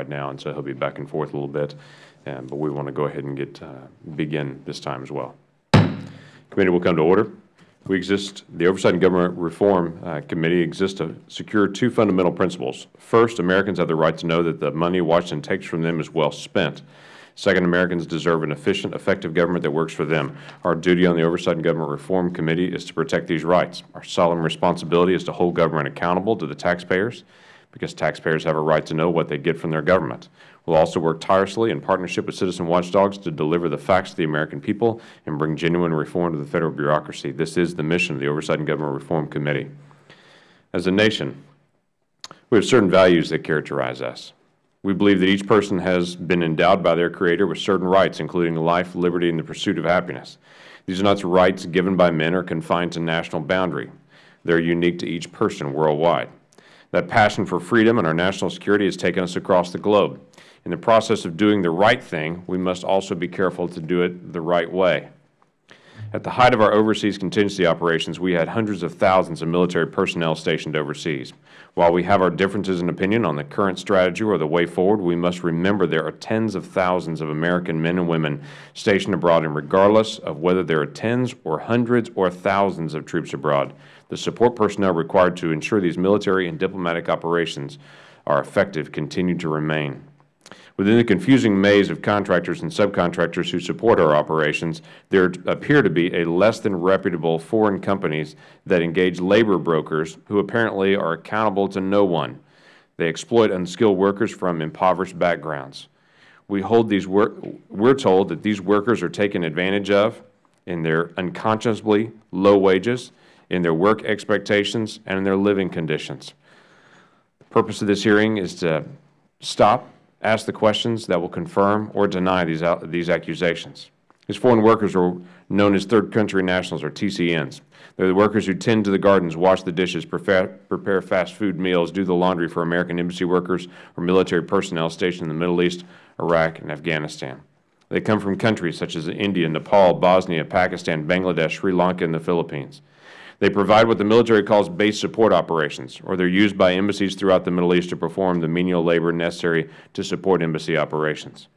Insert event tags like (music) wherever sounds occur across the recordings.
right now, and so he'll be back and forth a little bit. Um, but we want to go ahead and get uh, begin this time as well. Committee will come to order. We exist, the Oversight and Government Reform uh, Committee exists to secure two fundamental principles. First, Americans have the right to know that the money Washington takes from them is well spent. Second, Americans deserve an efficient, effective government that works for them. Our duty on the Oversight and Government Reform Committee is to protect these rights. Our solemn responsibility is to hold government accountable to the taxpayers because taxpayers have a right to know what they get from their government. We will also work tirelessly in partnership with citizen watchdogs to deliver the facts to the American people and bring genuine reform to the Federal bureaucracy. This is the mission of the Oversight and Government Reform Committee. As a nation, we have certain values that characterize us. We believe that each person has been endowed by their Creator with certain rights, including life, liberty, and the pursuit of happiness. These are not rights given by men or confined to national boundary. They are unique to each person worldwide. That passion for freedom and our national security has taken us across the globe. In the process of doing the right thing, we must also be careful to do it the right way. At the height of our overseas contingency operations, we had hundreds of thousands of military personnel stationed overseas. While we have our differences in opinion on the current strategy or the way forward, we must remember there are tens of thousands of American men and women stationed abroad, and regardless of whether there are tens or hundreds or thousands of troops abroad, the support personnel required to ensure these military and diplomatic operations are effective continue to remain. Within the confusing maze of contractors and subcontractors who support our operations, there appear to be a less than reputable foreign companies that engage labor brokers who apparently are accountable to no one. They exploit unskilled workers from impoverished backgrounds. We hold these we're told that these workers are taken advantage of in their unconscionably low wages in their work expectations and in their living conditions. The purpose of this hearing is to stop, ask the questions that will confirm or deny these, these accusations. These foreign workers are known as third country nationals, or TCNs. They are the workers who tend to the gardens, wash the dishes, prepare, prepare fast food meals, do the laundry for American embassy workers or military personnel stationed in the Middle East, Iraq, and Afghanistan. They come from countries such as India, Nepal, Bosnia, Pakistan, Bangladesh, Sri Lanka, and the Philippines. They provide what the military calls base support operations, or they are used by embassies throughout the Middle East to perform the menial labor necessary to support embassy operations.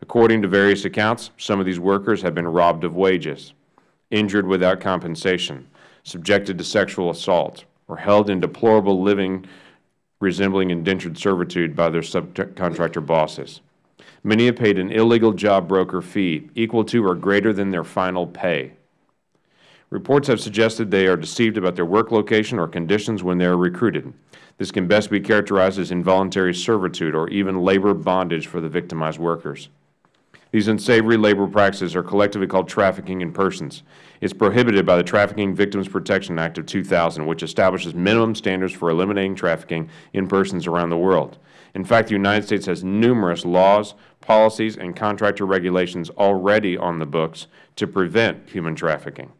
According to various accounts, some of these workers have been robbed of wages, injured without compensation, subjected to sexual assault, or held in deplorable living resembling indentured servitude by their subcontractor bosses. Many have paid an illegal job broker fee equal to or greater than their final pay. Reports have suggested they are deceived about their work location or conditions when they are recruited. This can best be characterized as involuntary servitude or even labor bondage for the victimized workers. These unsavory labor practices are collectively called trafficking in persons. It is prohibited by the Trafficking Victims Protection Act of 2000, which establishes minimum standards for eliminating trafficking in persons around the world. In fact, the United States has numerous laws, policies, and contractor regulations already on the books to prevent human trafficking.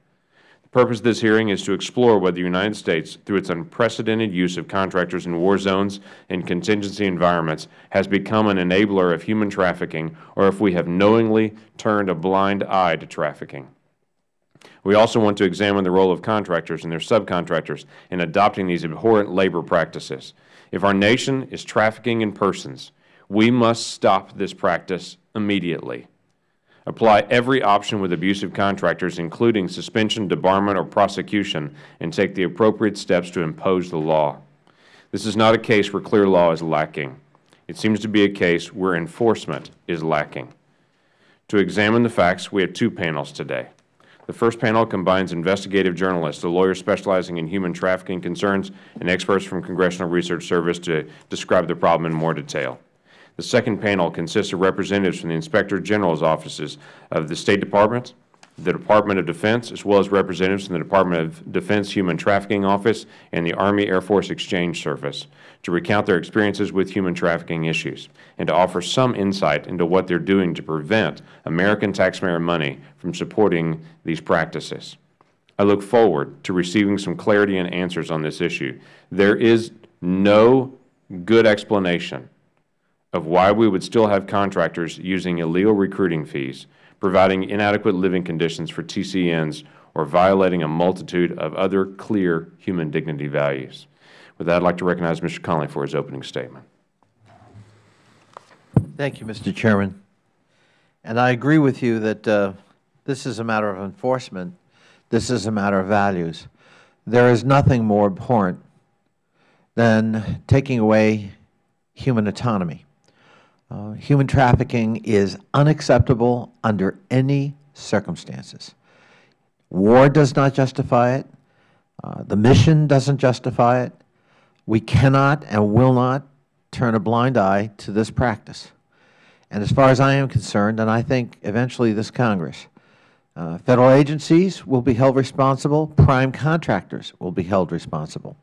The purpose of this hearing is to explore whether the United States, through its unprecedented use of contractors in war zones and contingency environments, has become an enabler of human trafficking or if we have knowingly turned a blind eye to trafficking. We also want to examine the role of contractors and their subcontractors in adopting these abhorrent labor practices. If our nation is trafficking in persons, we must stop this practice immediately apply every option with abusive contractors, including suspension, debarment, or prosecution, and take the appropriate steps to impose the law. This is not a case where clear law is lacking. It seems to be a case where enforcement is lacking. To examine the facts, we have two panels today. The first panel combines investigative journalists, a lawyer specializing in human trafficking concerns, and experts from Congressional Research Service to describe the problem in more detail. The second panel consists of representatives from the Inspector General's offices of the State Department, the Department of Defense, as well as representatives from the Department of Defense Human Trafficking Office and the Army Air Force Exchange Service to recount their experiences with human trafficking issues and to offer some insight into what they are doing to prevent American taxpayer money from supporting these practices. I look forward to receiving some clarity and answers on this issue. There is no good explanation of why we would still have contractors using illegal recruiting fees, providing inadequate living conditions for TCNs, or violating a multitude of other clear human dignity values. With that, I would like to recognize Mr. Connolly for his opening statement. Thank you, Mr. Chairman. And I agree with you that uh, this is a matter of enforcement. This is a matter of values. There is nothing more abhorrent than taking away human autonomy. Uh, human trafficking is unacceptable under any circumstances. War does not justify it. Uh, the mission doesn't justify it. We cannot and will not turn a blind eye to this practice. And as far as I am concerned, and I think eventually this Congress, uh, Federal agencies will be held responsible. Prime contractors will be held responsible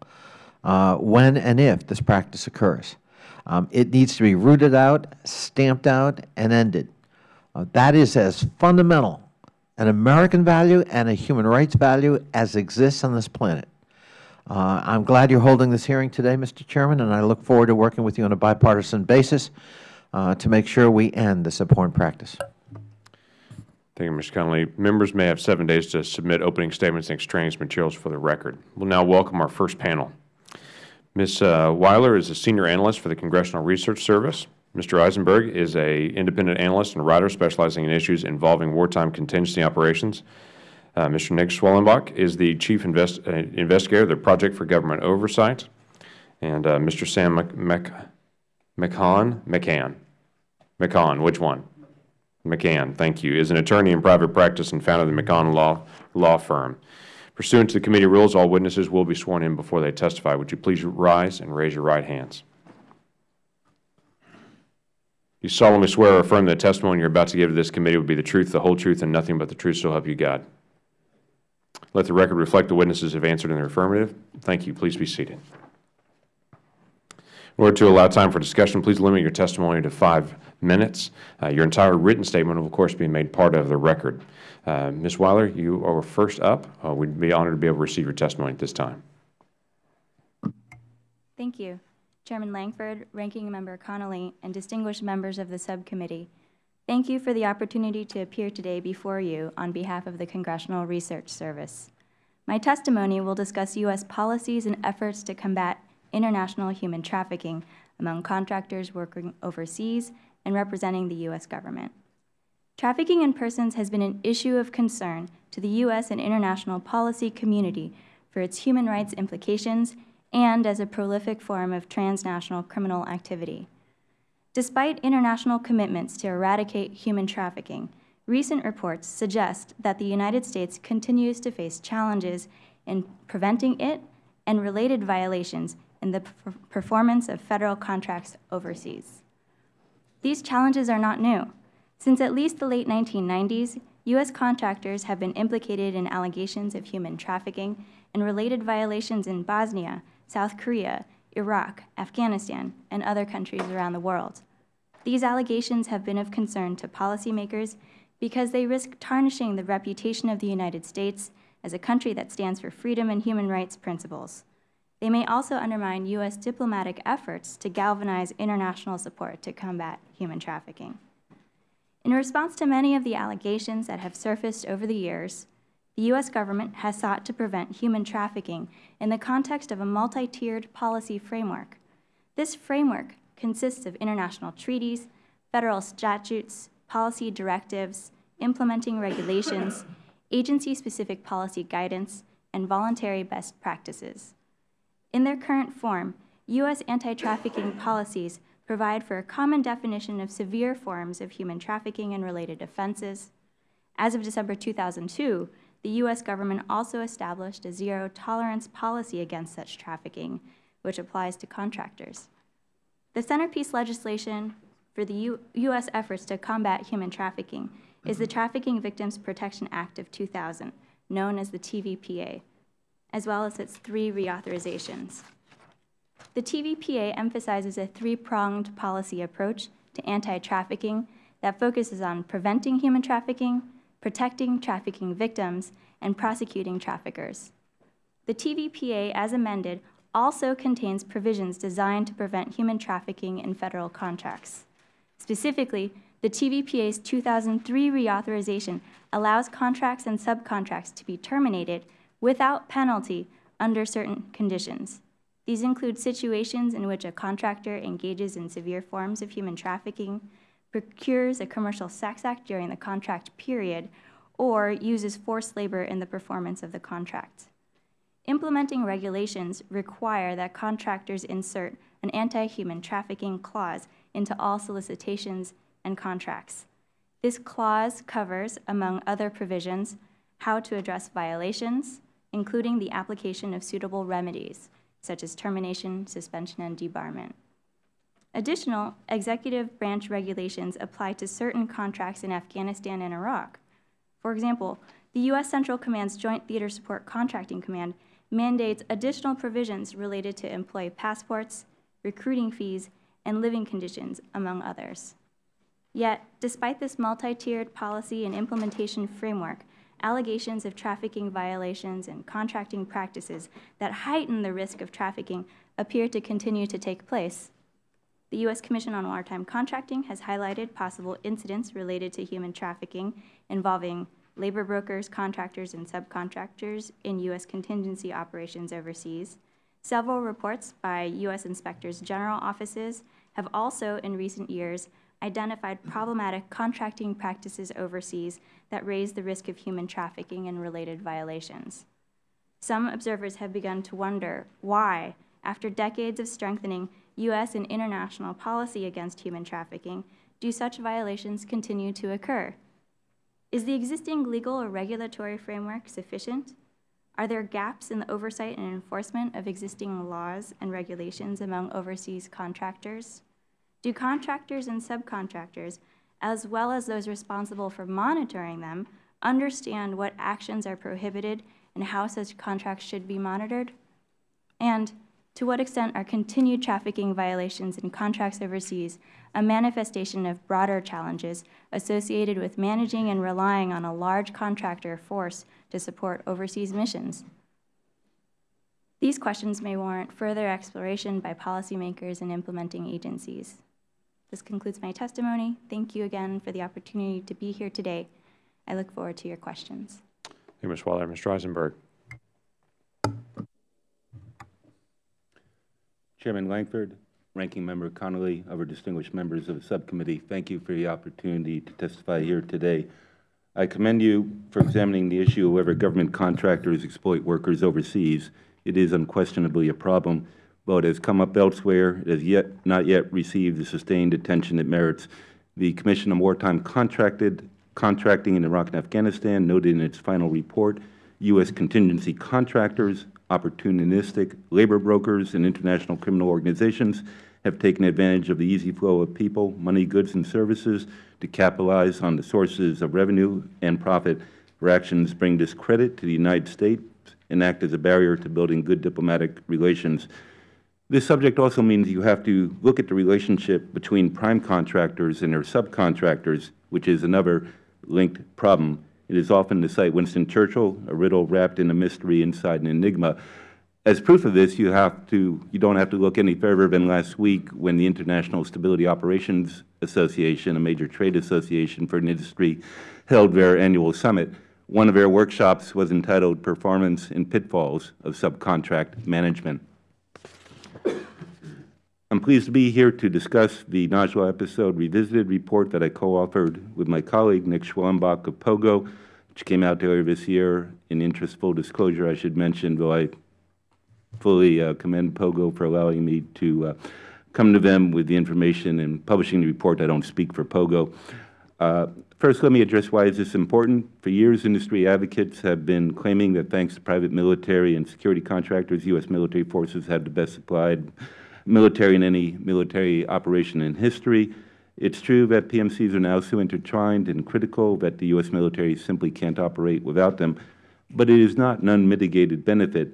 uh, when and if this practice occurs. Um, it needs to be rooted out, stamped out, and ended. Uh, that is as fundamental an American value and a human rights value as exists on this planet. Uh, I am glad you are holding this hearing today, Mr. Chairman, and I look forward to working with you on a bipartisan basis uh, to make sure we end this abhorrent practice. Thank you, Mr. Connolly. Members may have seven days to submit opening statements and extraneous materials for the record. We will now welcome our first panel. Ms. Uh, Wyler is a Senior Analyst for the Congressional Research Service. Mr. Isenberg is an independent analyst and writer specializing in issues involving wartime contingency operations. Uh, Mr. Nick Schwellenbach is the Chief invest, uh, Investigator of the Project for Government Oversight. And uh, Mr. Sam McCann, McCann, McCann, which one? McCann, thank you, is an attorney in private practice and founder of the McCann Law, Law Firm. Pursuant to the committee rules, all witnesses will be sworn in before they testify. Would you please rise and raise your right hands? You solemnly swear or affirm that the testimony you are about to give to this committee will be the truth, the whole truth, and nothing but the truth, so help you God. Let the record reflect the witnesses have answered in the affirmative. Thank you. Please be seated. In order to allow time for discussion, please limit your testimony to five minutes. Uh, your entire written statement will, of course, be made part of the record. Uh, Ms. Wyler, you are first up. Uh, we'd be honored to be able to receive your testimony at this time. Thank you. Chairman Lankford, Ranking Member Connolly, and distinguished members of the subcommittee, thank you for the opportunity to appear today before you on behalf of the Congressional Research Service. My testimony will discuss U.S. policies and efforts to combat international human trafficking among contractors working overseas and representing the U.S. government. Trafficking in persons has been an issue of concern to the U.S. and international policy community for its human rights implications and as a prolific form of transnational criminal activity. Despite international commitments to eradicate human trafficking, recent reports suggest that the United States continues to face challenges in preventing it and related violations in the performance of Federal contracts overseas. These challenges are not new. Since at least the late 1990s, U.S. contractors have been implicated in allegations of human trafficking and related violations in Bosnia South Korea, Iraq, Afghanistan, and other countries around the world. These allegations have been of concern to policymakers because they risk tarnishing the reputation of the United States as a country that stands for freedom and human rights principles. They may also undermine U.S. diplomatic efforts to galvanize international support to combat human trafficking. In response to many of the allegations that have surfaced over the years, the U.S. government has sought to prevent human trafficking in the context of a multi-tiered policy framework. This framework consists of international treaties, federal statutes, policy directives, implementing regulations, (coughs) agency-specific policy guidance, and voluntary best practices. In their current form, U.S. anti-trafficking policies provide for a common definition of severe forms of human trafficking and related offenses. As of December 2002, the U.S. government also established a zero-tolerance policy against such trafficking, which applies to contractors. The centerpiece legislation for the U U.S. efforts to combat human trafficking is the mm-hmm. Trafficking Victims Protection Act of 2000, known as the TVPA, as well as its three reauthorizations. The TVPA emphasizes a three-pronged policy approach to anti-trafficking that focuses on preventing human trafficking, protecting trafficking victims, and prosecuting traffickers. The TVPA, as amended, also contains provisions designed to prevent human trafficking in Federal contracts. Specifically, the TVPA's 2003 reauthorization allows contracts and subcontracts to be terminated without penalty under certain conditions. These include situations in which a contractor engages in severe forms of human trafficking, procures a commercial sex act during the contract period, or uses forced labor in the performance of the contract. Implementing regulations require that contractors insert an anti-human trafficking clause into all solicitations and contracts. This clause covers, among other provisions, how to address violations, including the application of suitable remedies, such as termination, suspension, and debarment. Additional executive branch regulations apply to certain contracts in Afghanistan and Iraq. For example, the U.S. Central Command's Joint Theater Support Contracting Command mandates additional provisions related to employee passports, recruiting fees, and living conditions, among others. Yet, despite this multi-tiered policy and implementation framework, allegations of trafficking violations and contracting practices that heighten the risk of trafficking appear to continue to take place. The U.S. Commission on Wartime Contracting has highlighted possible incidents related to human trafficking involving labor brokers, contractors, and subcontractors in U.S. contingency operations overseas. Several reports by U.S. Inspectors General offices have also, in recent years, identified problematic contracting practices overseas that raise the risk of human trafficking and related violations. Some observers have begun to wonder why, after decades of strengthening U.S. and international policy against human trafficking, do such violations continue to occur? Is the existing legal or regulatory framework sufficient? Are there gaps in the oversight and enforcement of existing laws and regulations among overseas contractors? Do contractors and subcontractors, as well as those responsible for monitoring them, understand what actions are prohibited and how such contracts should be monitored? And to what extent are continued trafficking violations in contracts overseas a manifestation of broader challenges associated with managing and relying on a large contractor force to support overseas missions? These questions may warrant further exploration by policymakers and implementing agencies. This concludes my testimony. Thank you again for the opportunity to be here today. I look forward to your questions. Thank you, Ms. Waller. Mr. Isenberg. Chairman Lankford, Ranking Member Connolly, other distinguished members of the subcommittee, thank you for the opportunity to testify here today. I commend you for examining the issue of whether government contractors exploit workers overseas. It is unquestionably a problem, but has come up elsewhere. It has yet not yet received the sustained attention it merits. The Commission on Wartime Contracted, Contracting in Iraq and Afghanistan noted in its final report, U.S. contingency contractors opportunistic labor brokers and international criminal organizations have taken advantage of the easy flow of people, money, goods, and services to capitalize on the sources of revenue and profit. Their actions bring discredit to the United States and act as a barrier to building good diplomatic relations. This subject also means you have to look at the relationship between prime contractors and their subcontractors, which is another linked problem. It is often to cite Winston Churchill, a riddle wrapped in a mystery inside an enigma. As proof of this, you have to you don't have to look any further than last week when the International Stability Operations Association, a major trade association for an industry, held their annual summit. One of their workshops was entitled Performance and Pitfalls of Subcontract Management. I'm pleased to be here to discuss the Najla episode revisited report that I co-authored with my colleague Nick Schwellenbach of POGO, which came out earlier this year. In interest full disclosure, I should mention, though I fully uh, commend POGO for allowing me to uh, come to them with the information and publishing the report. I don't speak for POGO. Uh, first, let me address why is this important. For years, industry advocates have been claiming that thanks to private military and security contractors, U.S. military forces have the best supplied military in any military operation in history. It's true that PMCs are now so intertwined and critical that the U.S. military simply can't operate without them, but it is not an unmitigated benefit.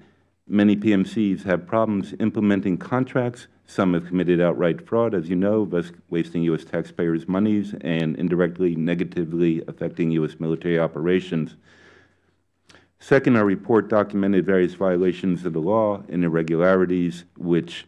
Many PMCs have problems implementing contracts. Some have committed outright fraud, as you know, thus wasting U.S. taxpayers' monies and indirectly negatively affecting U.S. military operations. Second, our report documented various violations of the law and irregularities which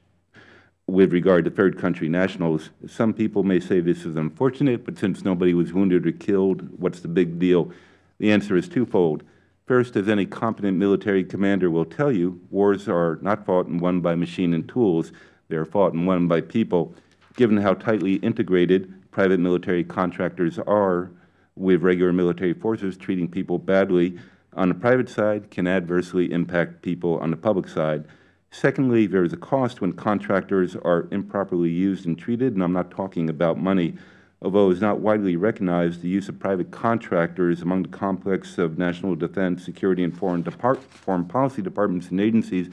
with regard to third country nationals. Some people may say this is unfortunate, but since nobody was wounded or killed, what's the big deal? The answer is twofold. First, as any competent military commander will tell you, wars are not fought and won by machine and tools. They are fought and won by people. Given how tightly integrated private military contractors are with regular military forces, treating people badly on the private side can adversely impact people on the public side. Secondly, there is a cost when contractors are improperly used and treated, and I am not talking about money. Although it is not widely recognized, the use of private contractors among the complex of national defense, security, and foreign, foreign policy departments and agencies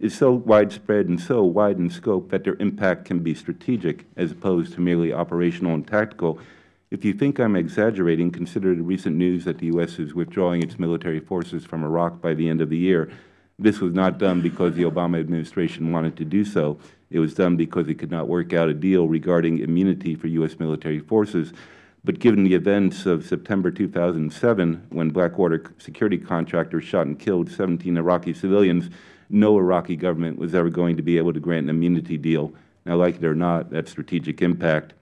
is so widespread and so wide in scope that their impact can be strategic as opposed to merely operational and tactical. If you think I am exaggerating, consider the recent news that the U.S. is withdrawing its military forces from Iraq by the end of the year. This was not done because the Obama administration wanted to do so. It was done because it could not work out a deal regarding immunity for U.S. military forces. But given the events of September 2007, when Blackwater security contractors shot and killed 17 Iraqi civilians, no Iraqi government was ever going to be able to grant an immunity deal. Now, like it or not, that strategic impact.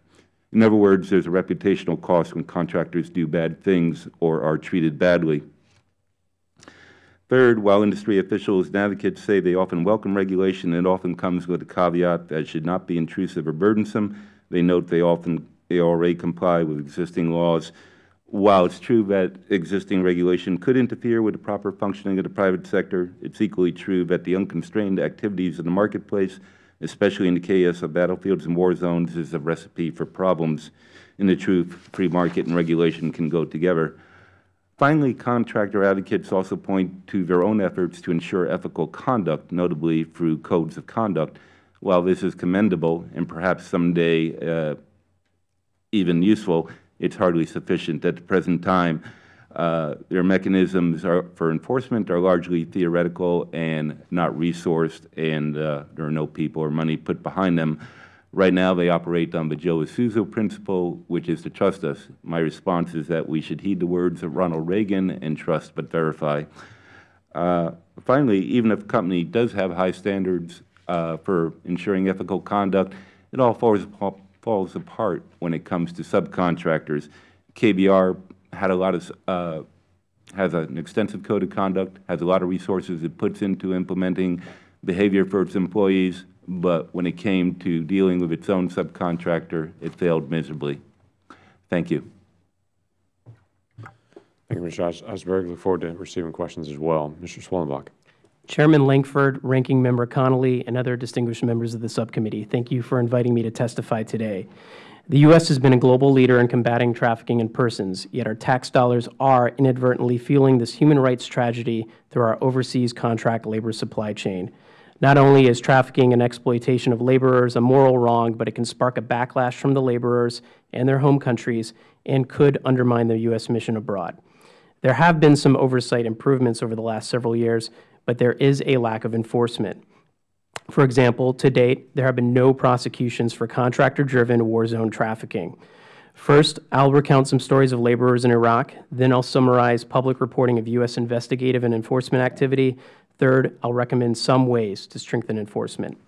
In other words, there is a reputational cost when contractors do bad things or are treated badly. Third, while industry officials and advocates say they often welcome regulation, it often comes with a caveat that it should not be intrusive or burdensome. They note they often they already comply with existing laws. While it is true that existing regulation could interfere with the proper functioning of the private sector, it is equally true that the unconstrained activities of the marketplace, especially in the chaos of battlefields and war zones, is a recipe for problems. In the truth, free market and regulation can go together. Finally, contractor advocates also point to their own efforts to ensure ethical conduct, notably through codes of conduct. While this is commendable and perhaps someday uh, even useful, it is hardly sufficient. At the present time, uh, their mechanisms are, for enforcement are largely theoretical and not resourced, and uh, there are no people or money put behind them. Right now, they operate on the Joe Isuzu principle, which is to trust us. My response is that we should heed the words of Ronald Reagan and trust but verify. Uh, finally, even if a company does have high standards uh, for ensuring ethical conduct, it all falls, falls apart when it comes to subcontractors. KBR had a lot of uh, has an extensive code of conduct, has a lot of resources it puts into implementing behavior for its employees, but when it came to dealing with its own subcontractor, it failed miserably. Thank you. Thank you, Mr. Osberg. Look forward to receiving questions as well. Mr. Schwellenbach. Chairman Lankford, Ranking Member Connolly, and other distinguished members of the subcommittee, thank you for inviting me to testify today. The U.S. has been a global leader in combating trafficking in persons, yet our tax dollars are inadvertently fueling this human rights tragedy through our overseas contract labor supply chain. Not only is trafficking and exploitation of laborers a moral wrong, but it can spark a backlash from the laborers and their home countries and could undermine the U.S. mission abroad. There have been some oversight improvements over the last several years, but there is a lack of enforcement. For example, to date, there have been no prosecutions for contractor-driven war zone trafficking. First, I will recount some stories of laborers in Iraq. Then I will summarize public reporting of U.S. investigative and enforcement activity. Third, I will recommend some ways to strengthen enforcement.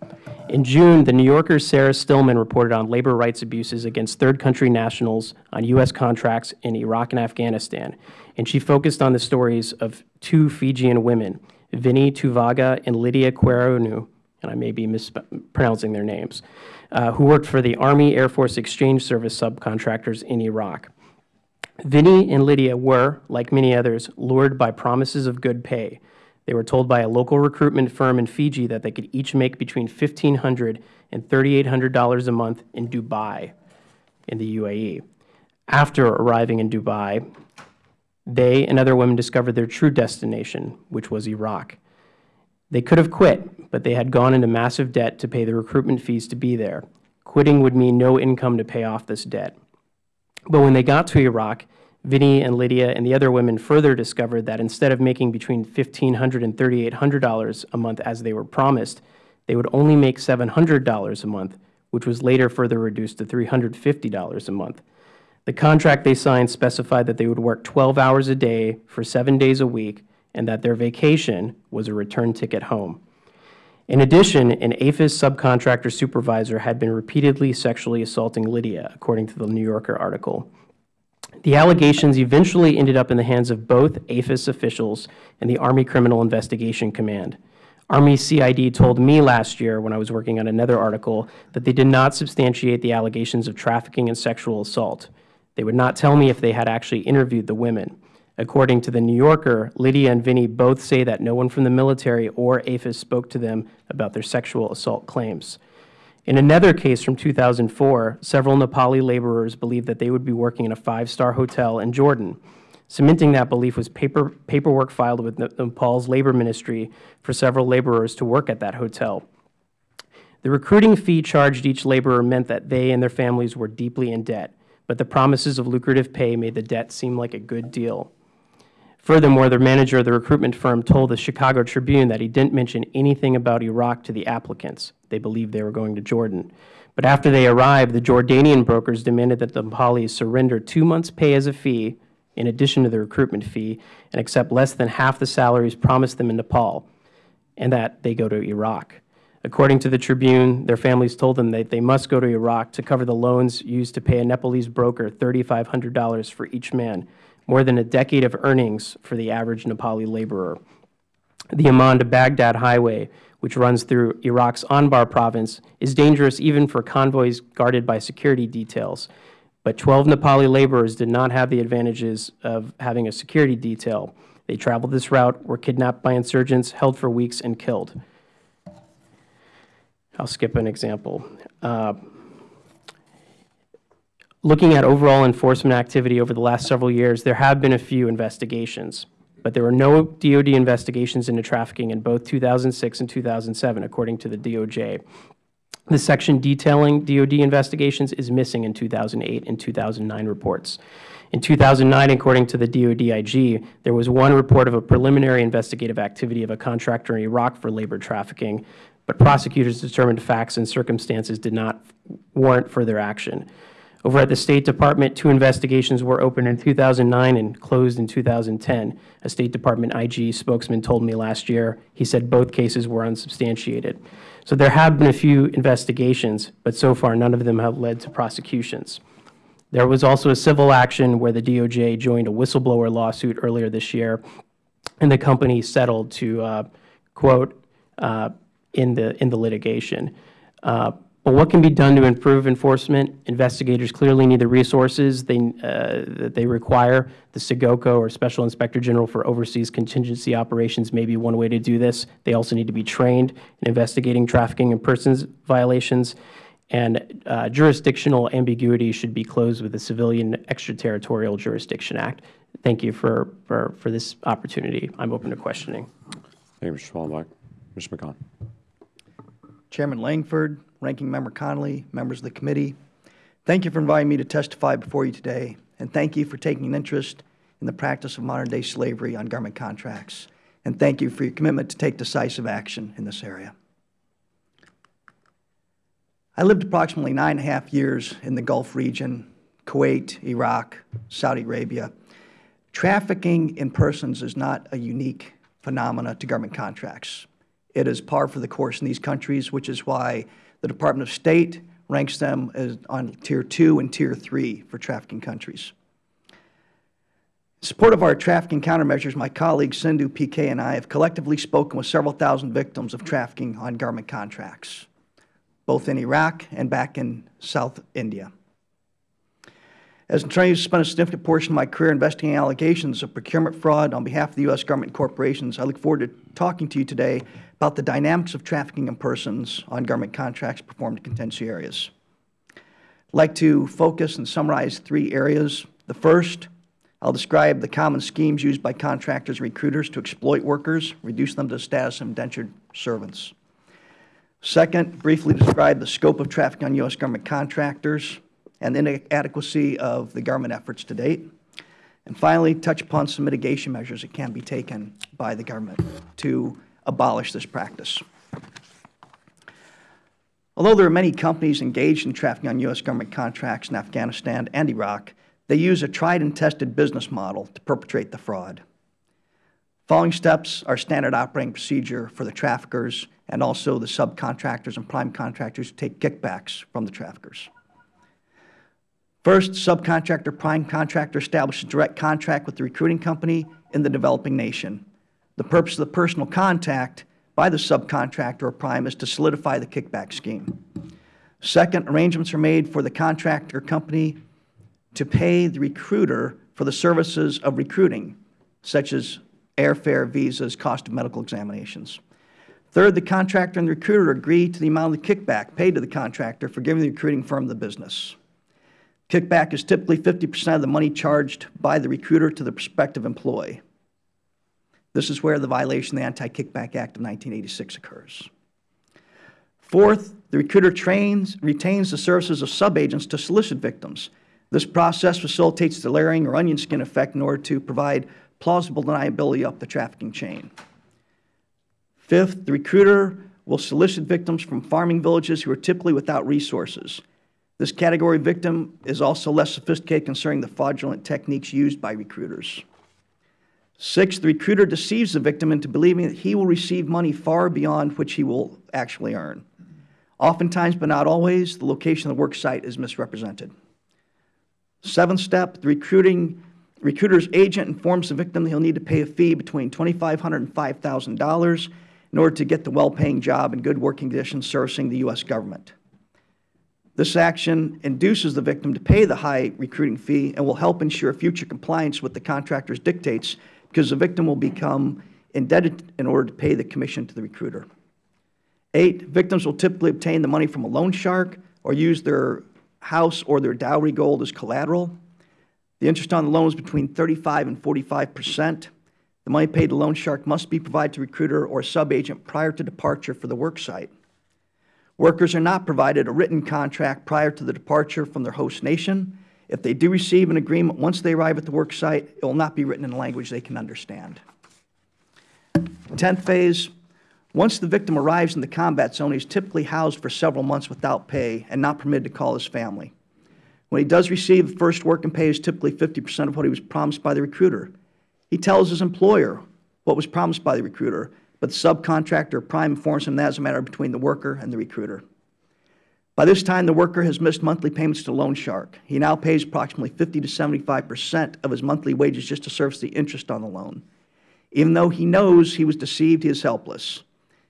In June, the New Yorker's Sarah Stillman reported on labor rights abuses against third country nationals on U.S. contracts in Iraq and Afghanistan, and she focused on the stories of two Fijian women, Vinnie Tuvaga and Lydia Queronu, and I may be mispronouncing their names, uh, who worked for the Army Air Force Exchange Service subcontractors in Iraq. Vinnie and Lydia were, like many others, lured by promises of good pay, they were told by a local recruitment firm in Fiji that they could each make between $1,500 and $3,800 a month in Dubai in the UAE. After arriving in Dubai, they and other women discovered their true destination, which was Iraq. They could have quit, but they had gone into massive debt to pay the recruitment fees to be there. Quitting would mean no income to pay off this debt. But when they got to Iraq, Vinnie and Lydia and the other women further discovered that instead of making between $1,500 and $3,800 a month as they were promised, they would only make $700 a month, which was later further reduced to $350 a month. The contract they signed specified that they would work 12 hours a day for seven days a week and that their vacation was a return ticket home. In addition, an AAFES subcontractor supervisor had been repeatedly sexually assaulting Lydia, according to the New Yorker article. The allegations eventually ended up in the hands of both AAFES officials and the Army Criminal Investigation Command. Army CID told me last year, when I was working on another article, that they did not substantiate the allegations of trafficking and sexual assault. They would not tell me if they had actually interviewed the women. According to The New Yorker, Lydia and Vinnie both say that no one from the military or AAFES spoke to them about their sexual assault claims. In another case from 2004, several Nepali laborers believed that they would be working in a five-star hotel in Jordan. Cementing that belief was paper, paperwork filed with Nepal's labor ministry for several laborers to work at that hotel. The recruiting fee charged each laborer meant that they and their families were deeply in debt, but the promises of lucrative pay made the debt seem like a good deal. Furthermore, the manager of the recruitment firm told the Chicago Tribune that he didn't mention anything about Iraq to the applicants. They believed they were going to Jordan. But after they arrived, the Jordanian brokers demanded that the Nepalis surrender two months' pay as a fee, in addition to the recruitment fee, and accept less than half the salaries promised them in Nepal, and that they go to Iraq. According to the Tribune, their families told them that they must go to Iraq to cover the loans used to pay a Nepalese broker $3,500 for each man, more than a decade of earnings for the average Nepali laborer. The Amman to Baghdad highway, which runs through Iraq's Anbar province, is dangerous even for convoys guarded by security details. But 12 Nepali laborers did not have the advantages of having a security detail. They traveled this route, were kidnapped by insurgents, held for weeks, and killed. I'll skip an example. Uh, Looking at overall enforcement activity over the last several years, there have been a few investigations, but there were no DOD investigations into trafficking in both 2006 and 2007, according to the DOJ. The section detailing DOD investigations is missing in 2008 and 2009 reports. In 2009, according to the DODIG, there was one report of a preliminary investigative activity of a contractor in Iraq for labor trafficking, but prosecutors determined facts and circumstances did not warrant further action. Over at the State Department, two investigations were opened in 2009 and closed in 2010. A State Department IG spokesman told me last year, he said both cases were unsubstantiated. So there have been a few investigations, but so far none of them have led to prosecutions. There was also a civil action where the DOJ joined a whistleblower lawsuit earlier this year, and the company settled to, uh, quote, uh, in, the, in the litigation. Uh, but what can be done to improve enforcement? Investigators clearly need the resources they, uh, that they require. The SIGOCO, or Special Inspector General for Overseas Contingency Operations, may be one way to do this. They also need to be trained in investigating trafficking and persons violations. And uh, jurisdictional ambiguity should be closed with the Civilian Extraterritorial Jurisdiction Act. Thank you for, for, for this opportunity. I'm open to questioning. Thank you, Mr. Schwalbach. Mr. McConnell. Chairman Lankford, Ranking Member Connolly, members of the committee, thank you for inviting me to testify before you today, and thank you for taking an interest in the practice of modern-day slavery on government contracts, and thank you for your commitment to take decisive action in this area. I lived approximately nine and a half years in the Gulf region, Kuwait, Iraq, Saudi Arabia. Trafficking in persons is not a unique phenomena to government contracts. It is par for the course in these countries, which is why the Department of State ranks them as on Tier 2 and Tier 3 for trafficking countries. In support of our trafficking countermeasures, my colleague Sindhu PK and I have collectively spoken with several thousand victims of trafficking on government contracts, both in Iraq and back in South India. As an attorney who spent a significant portion of my career investigating allegations of procurement fraud on behalf of the U.S. government corporations, I look forward to talking to you today about the dynamics of trafficking in persons on government contracts performed in contentious areas. I would like to focus and summarize three areas. The first, I will describe the common schemes used by contractors and recruiters to exploit workers, reduce them to the status of indentured servants. Second, briefly describe the scope of trafficking on U.S. government contractors and the inadequacy of the government efforts to date. And finally, touch upon some mitigation measures that can be taken by the government to abolish this practice. Although there are many companies engaged in trafficking on U.S. government contracts in Afghanistan and Iraq, they use a tried and tested business model to perpetrate the fraud. Following steps are standard operating procedure for the traffickers and also the subcontractors and prime contractors who take kickbacks from the traffickers. First, subcontractor prime contractor establishes direct contract with the recruiting company in the developing nation. The purpose of the personal contact by the subcontractor or prime is to solidify the kickback scheme. Second, arrangements are made for the contractor company to pay the recruiter for the services of recruiting, such as airfare, visas, cost of medical examinations. Third, the contractor and the recruiter agree to the amount of the kickback paid to the contractor for giving the recruiting firm the business. Kickback is typically 50 percent of the money charged by the recruiter to the prospective employee. This is where the violation of the Anti-Kickback Act of 1986 occurs. Fourth, the recruiter trains, retains the services of subagents to solicit victims. This process facilitates the layering or onion skin effect in order to provide plausible deniability up the trafficking chain. Fifth, the recruiter will solicit victims from farming villages who are typically without resources. This category victim is also less sophisticated concerning the fraudulent techniques used by recruiters. Sixth, the recruiter deceives the victim into believing that he will receive money far beyond which he will actually earn. Oftentimes, but not always, the location of the work site is misrepresented. Seventh step, the recruiting, recruiter's agent informs the victim that he'll need to pay a fee between $2,500 and $5,000 in order to get the well-paying job and good working conditions servicing the U.S. government. This action induces the victim to pay the high recruiting fee and will help ensure future compliance with the contractor's dictates because the victim will become indebted in order to pay the commission to the recruiter. Eight, victims will typically obtain the money from a loan shark or use their house or their dowry gold as collateral. The interest on the loan is between 35 and 45 percent. The money paid to loan shark must be provided to recruiter or subagent prior to departure for the work site. Workers are not provided a written contract prior to the departure from their host nation. If they do receive an agreement once they arrive at the work site, it will not be written in a language they can understand. Tenth phase, once the victim arrives in the combat zone, he is typically housed for several months without pay and not permitted to call his family. When he does receive the first work and pay is typically 50 percent of what he was promised by the recruiter. He tells his employer what was promised by the recruiter, but the subcontractor prime informs him that is a matter between the worker and the recruiter. By this time, the worker has missed monthly payments to Loan Shark. He now pays approximately 50 to 75 percent of his monthly wages just to service the interest on the loan. Even though he knows he was deceived, he is helpless.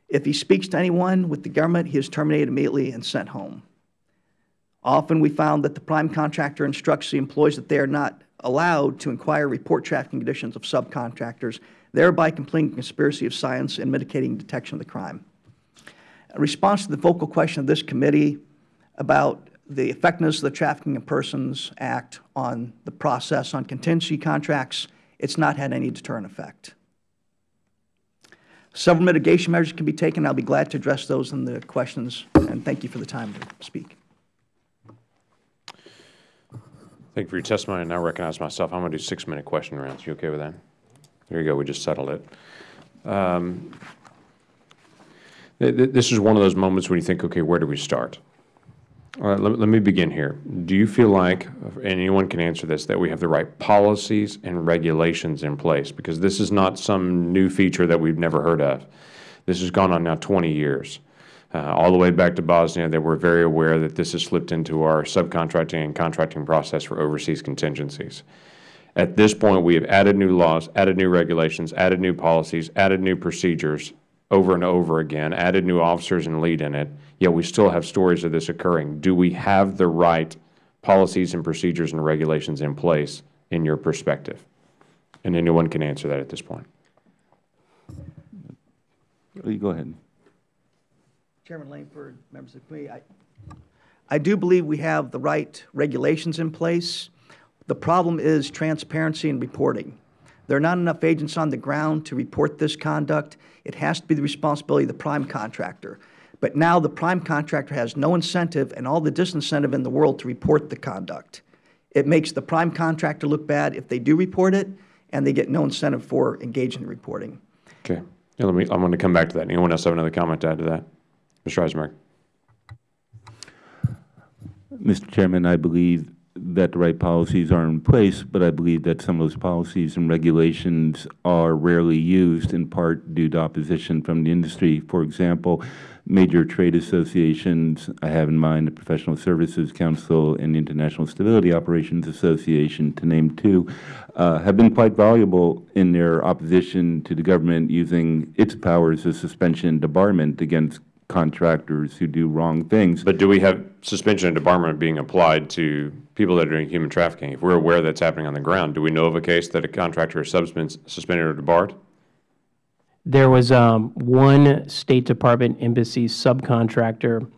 If he speaks to anyone with the government, he is terminated immediately and sent home. Often we found that the prime contractor instructs the employees that they are not allowed to inquire report trafficking conditions of subcontractors, thereby completing conspiracy of science and mitigating detection of the crime. In response to the vocal question of this committee about the effectiveness of the Trafficking in Persons Act on the process on contingency contracts, it's not had any deterrent effect. Several mitigation measures can be taken. I'll be glad to address those in the questions, and thank you for the time to speak. Thank you for your testimony. I now recognize myself. I'm going to do six-minute question rounds. You okay with that? There you go. We just settled it. Um, th- th- This is one of those moments when you think, okay, where do we start? All right, let, let me begin here. Do you feel like, anyone can answer this, that we have the right policies and regulations in place? Because this is not some new feature that we've never heard of. This has gone on now 20 years. Uh, all the way back to Bosnia, they were very aware that this has slipped into our subcontracting and contracting process for overseas contingencies. At this point, we have added new laws, added new regulations, added new policies, added new procedures over and over again, added new officers and lead in it, yet we still have stories of this occurring. Do we have the right policies and procedures and regulations in place in your perspective? And anyone can answer that at this point. You go ahead. Chairman Lankford, members of the committee, I, I do believe we have the right regulations in place. The problem is transparency and reporting. There are not enough agents on the ground to report this conduct. It has to be the responsibility of the prime contractor. But now the prime contractor has no incentive and all the disincentive in the world to report the conduct. It makes the prime contractor look bad if they do report it, and they get no incentive for engaging in reporting. Okay. Yeah, let me, I'm going to come back to that. Anyone else have another comment to add to that? Mr. Isenberg? Mr. Chairman, I believe that the right policies are in place, but I believe that some of those policies and regulations are rarely used, in part due to opposition from the industry. For example, major trade associations, I have in mind the Professional Services Council and the International Stability Operations Association, to name two, uh, have been quite valuable in their opposition to the government using its powers of suspension and debarment against contractors who do wrong things. But do we have suspension and debarment being applied to people that are doing human trafficking? If we're aware that's happening on the ground, do we know of a case that a contractor is suspended or debarred? There was um, one State Department embassy subcontractor,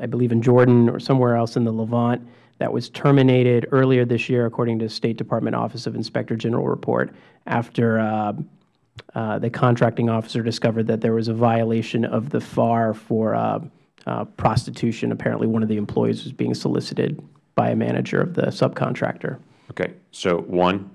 I believe in Jordan or somewhere else in the Levant, that was terminated earlier this year, according to State Department Office of Inspector General report, after uh, uh, the contracting officer discovered that there was a violation of the FAR for uh, uh, prostitution. Apparently, one of the employees was being solicited by a manager of the subcontractor. Okay, so one,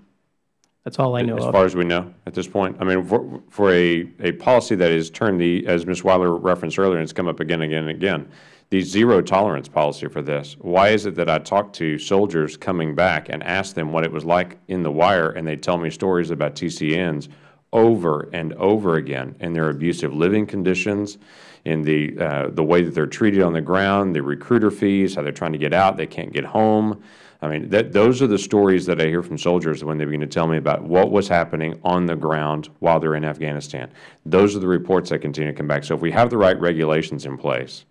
That's all I know as of. far as we know at this point? I mean, for, for a, a policy that is turned the, as Ms. Wyler referenced earlier, and it's come up again and again and again, the zero tolerance policy for this, why is it that I talk to soldiers coming back and ask them what it was like in the wire, and they tell me stories about TCNs over and over again, and their abusive living conditions, in the, uh, the way that they're treated on the ground, the recruiter fees, how they're trying to get out, they can't get home. I mean, that, those are the stories that I hear from soldiers when they begin to tell me about what was happening on the ground while they're in Afghanistan. Those are the reports that continue to come back. So if we have the right regulations in place,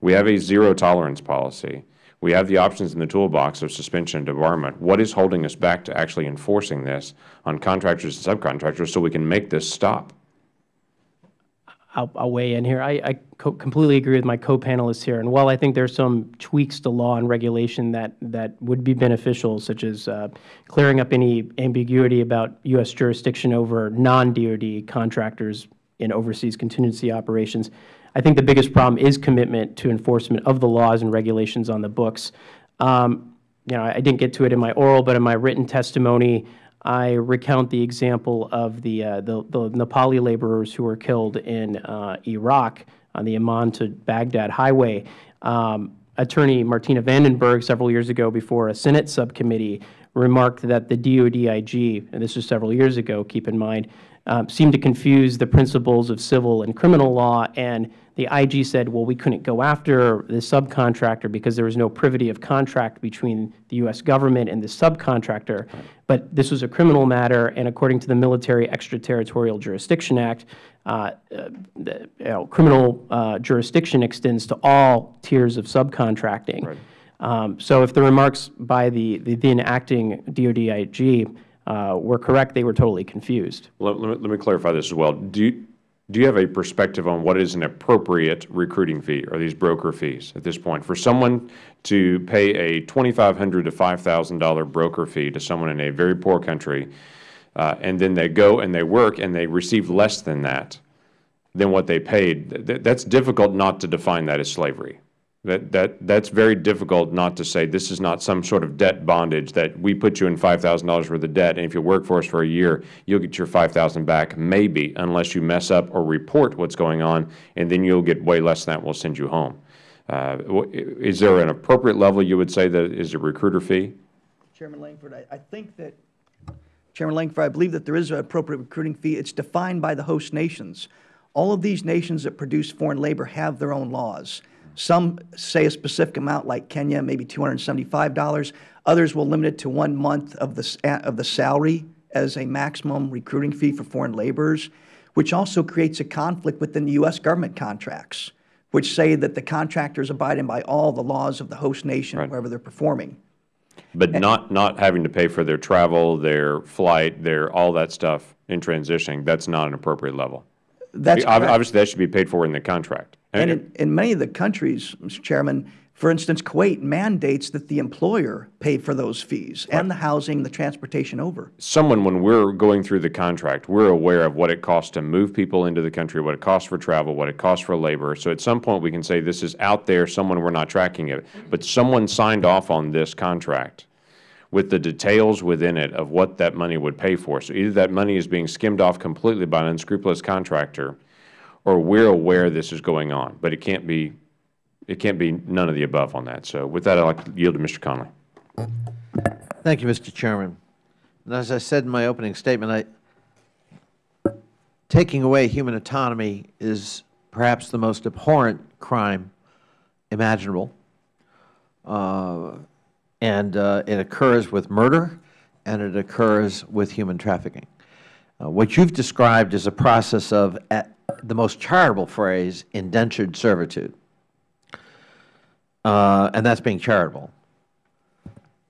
we have a zero tolerance policy, we have the options in the toolbox of suspension and debarment. What is holding us back to actually enforcing this on contractors and subcontractors so we can make this stop? I'll, I'll weigh in here. I, I co completely agree with my co-panelists here. And while I think there's some tweaks to law and regulation that, that would be beneficial, such as uh, clearing up any ambiguity about U.S. jurisdiction over non-DOD contractors in overseas contingency operations, I think the biggest problem is commitment to enforcement of the laws and regulations on the books. Um, you know, I didn't get to it in my oral, but in my written testimony, I recount the example of the, uh, the, the Nepali laborers who were killed in uh, Iraq on the Amman to Baghdad highway. Um, Attorney Martina Vandenberg, several years ago before a Senate subcommittee, remarked that the DODIG, and this was several years ago, keep in mind, um, seemed to confuse the principles of civil and criminal law, and the IG said, well, we couldn't go after the subcontractor because there was no privity of contract between the U.S. government and the subcontractor. But this was a criminal matter, and according to the Military Extraterritorial Jurisdiction Act, uh, uh, the, you know, criminal uh, jurisdiction extends to all tiers of subcontracting. Right. Um, so if the remarks by the, the then acting DOD IG uh, were correct, they were totally confused. Let, let, me, let me clarify this as well. Do you, do you have a perspective on what is an appropriate recruiting fee or these broker fees at this point? For someone to pay a $2,500 to $5,000 broker fee to someone in a very poor country, uh, and then they go and they work and they receive less than that, than what they paid, th that's difficult not to define that as slavery. That, that, that's very difficult not to say this is not some sort of debt bondage that we put you in $5,000 worth of debt, and if you work for us for a year, you'll get your 5000 back, maybe, unless you mess up or report what's going on, and then you'll get way less than that, we'll send you home. Uh, is there an appropriate level you would say that is a recruiter fee? Chairman Lankford, I, I think that, Chairman Lankford, I believe that there is an appropriate recruiting fee. It's defined by the host nations. All of these nations that produce foreign labor have their own laws. Some say a specific amount, like Kenya, maybe $275. Others will limit it to one month of the, of the salary as a maximum recruiting fee for foreign laborers, which also creates a conflict within the U.S. government contracts, which say that the contractors abiding by all the laws of the host nation Right. wherever they're performing. But not, not having to pay for their travel, their flight, their, all that stuff in transitioning, that's not an appropriate level. That's Ob- correct. Obviously, that should be paid for in the contract. And in, in many of the countries, Mr. Chairman, for instance, Kuwait mandates that the employer pay for those fees and the housing, the transportation over. someone, when we're going through the contract, we're aware of what it costs to move people into the country, what it costs for travel, what it costs for labor. So at some point, we can say this is out there, someone, we're not tracking it. But someone signed off on this contract with the details within it of what that money would pay for. So either that money is being skimmed off completely by an unscrupulous contractor, or we're aware this is going on. But it can't be, it can't be none of the above on that. So with that, I'd like to yield to Mr. Connolly. Thank you, Mr. Chairman. And as I said in my opening statement, I, taking away human autonomy is perhaps the most abhorrent crime imaginable. Uh, and uh, it occurs with murder, and it occurs with human trafficking. Uh, what you've described is a process of, at the most charitable phrase, indentured servitude. Uh, and that's being charitable.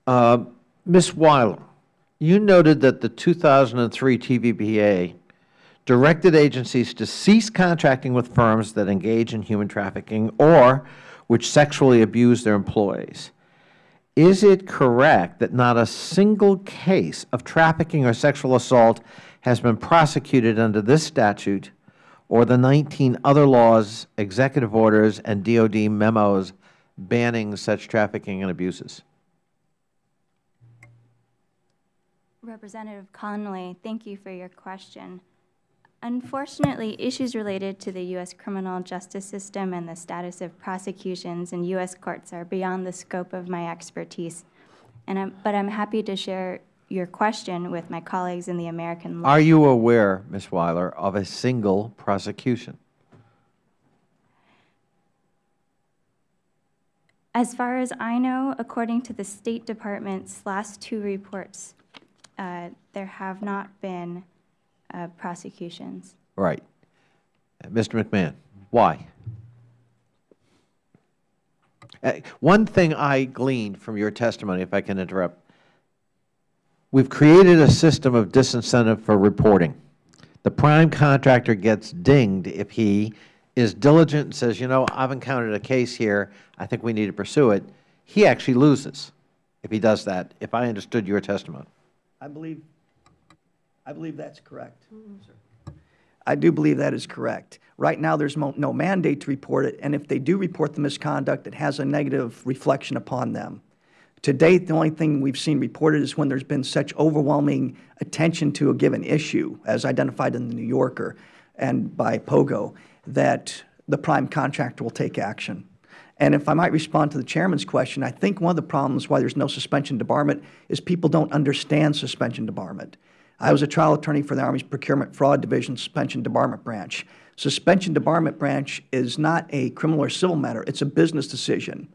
Uh, Ms. Wyler, you noted that the 2003 TVPA directed agencies to cease contracting with firms that engage in human trafficking or which sexually abuse their employees. Is it correct that not a single case of trafficking or sexual assault has been prosecuted under this statute or the 19 other laws, executive orders, and DOD memos banning such trafficking and abuses? Representative Connolly, thank you for your question. Unfortunately, issues related to the U.S. criminal justice system and the status of prosecutions in U.S. courts are beyond the scope of my expertise. And I'm, but I'm happy to share your question with my colleagues in the American law. Are you aware, Ms. Wyler, of a single prosecution? As far as I know, according to the State Department's last two reports, uh, there have not been uh, prosecutions. Right. Uh, Mr. McMahon, why? Uh, One thing I gleaned from your testimony, if I can interrupt, we've created a system of disincentive for reporting. The prime contractor gets dinged if he is diligent and says, you know, I've encountered a case here, I think we need to pursue it. He actually loses if he does that, if I understood your testimony. I believe, I believe that's correct. sir. I do believe that is correct. Right now, there's no mandate to report it, and if they do report the misconduct, it has a negative reflection upon them. To date, the only thing we've seen reported is when there's been such overwhelming attention to a given issue, as identified in the New Yorker and by POGO, that the prime contractor will take action. And if I might respond to the chairman's question, I think one of the problems why there's no suspension debarment is people don't understand suspension debarment. I was a trial attorney for the Army's Procurement Fraud Division Suspension Debarment Branch. Suspension Debarment Branch is not a criminal or civil matter, it's a business decision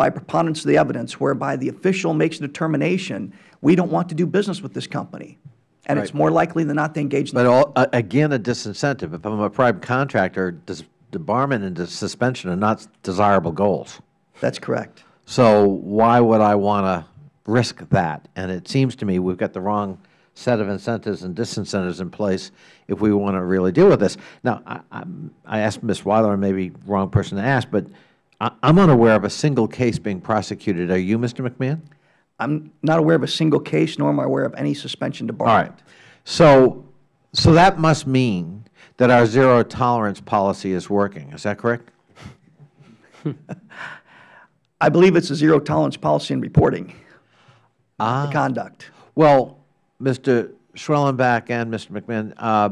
by preponderance of the evidence whereby the official makes a determination, we don't want to do business with this company. And it's more likely than not they engage in But all, a- again, a disincentive. If I'm a private contractor, dis- debarment and dis- suspension are not desirable goals. That's correct. So why would I want to risk that? And it seems to me we've got the wrong set of incentives and disincentives in place if we want to really deal with this. Now, I, I'm- I asked Ms. Wyler, and maybe wrong person to ask, but I, I'm unaware of a single case being prosecuted. Are you, Mr. McMahon? I'm not aware of a single case, nor am I aware of any suspension debarment. All right. So, so that must mean that our zero tolerance policy is working. Is that correct? (laughs) I believe it's a zero tolerance policy in reporting Ah. the conduct. Well, Mr. Schwellenbach and Mr. McMahon, uh,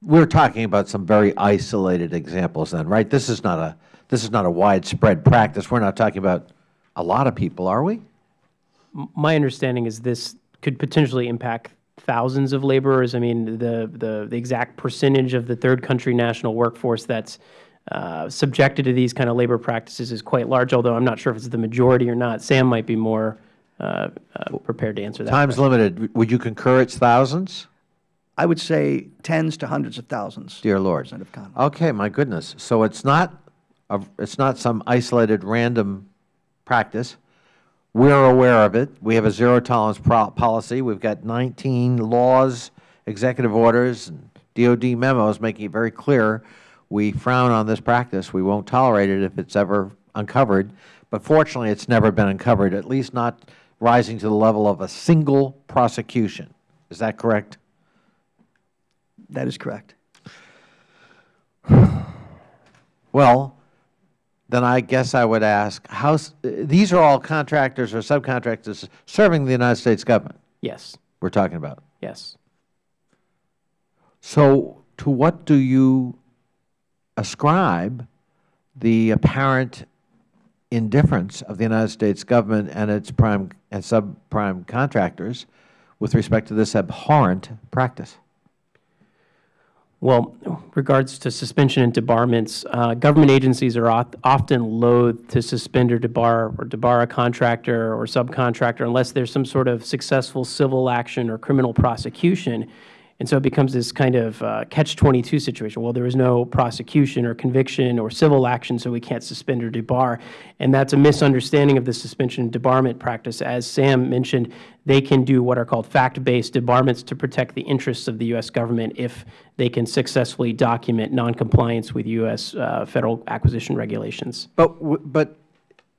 we're talking about some very isolated examples then, right? This is not a, this is not a widespread practice. We're not talking about a lot of people, are we? My understanding is this could potentially impact thousands of laborers. I mean, the, the, the exact percentage of the third country national workforce that's uh, subjected to these kind of labor practices is quite large, although I'm not sure if it's the majority or not. Sam might be more uh, uh, prepared to answer that. Time's limited. Would you concur it's thousands? I would say tens to hundreds of thousands. Dear Lord. Representative Connolly. Okay, my goodness. So it's not, it's not some isolated random practice. We're aware of it. We have a zero tolerance pro- policy. We've got 19 laws, executive orders, and DOD memos making it very clear we frown on this practice. We won't tolerate it if it's ever uncovered. But fortunately, it's never been uncovered, at least not rising to the level of a single prosecution. Is that correct? That is correct. (sighs) Well, then I guess I would ask, how, uh, these are all contractors or subcontractors serving the United States government Yes, we're talking about. yes. So to what do you ascribe the apparent indifference of the United States government and its prime and subprime contractors with respect to this abhorrent practice? Well, regards to suspension and debarments, uh, government agencies are often loath to suspend or debar or debar a contractor or subcontractor unless there's some sort of successful civil action or criminal prosecution. And so it becomes this kind of uh, catch-22 situation. Well, there is no prosecution or conviction or civil action, so we can't suspend or debar. And that's a misunderstanding of the suspension and debarment practice. As Sam mentioned, they can do what are called fact-based debarments to protect the interests of the U.S. government if they can successfully document noncompliance with U.S. Uh, federal acquisition regulations. But, but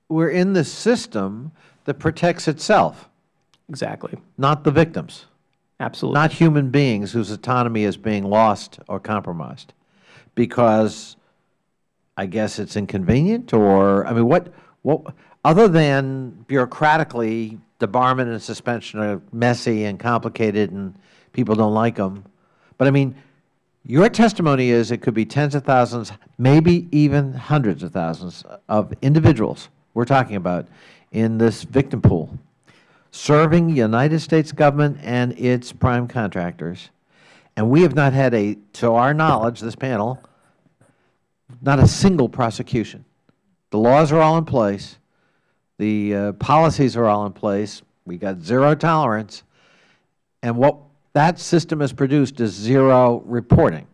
we're in the system that protects itself, Exactly. not the victims, Absolutely. not human beings whose autonomy is being lost or compromised. Because I guess it's inconvenient or, I mean, what, what, other than bureaucratically, debarment and suspension are messy and complicated and people don't like them. But I mean, your testimony is it could be tens of thousands, maybe even hundreds of thousands of individuals we're talking about in this victim pool, serving United States government and its prime contractors. And we have not had a, to our knowledge, this panel, not a single prosecution. The laws are all in place. The uh, policies are all in place. We got zero tolerance. And what that system has produced is zero reporting,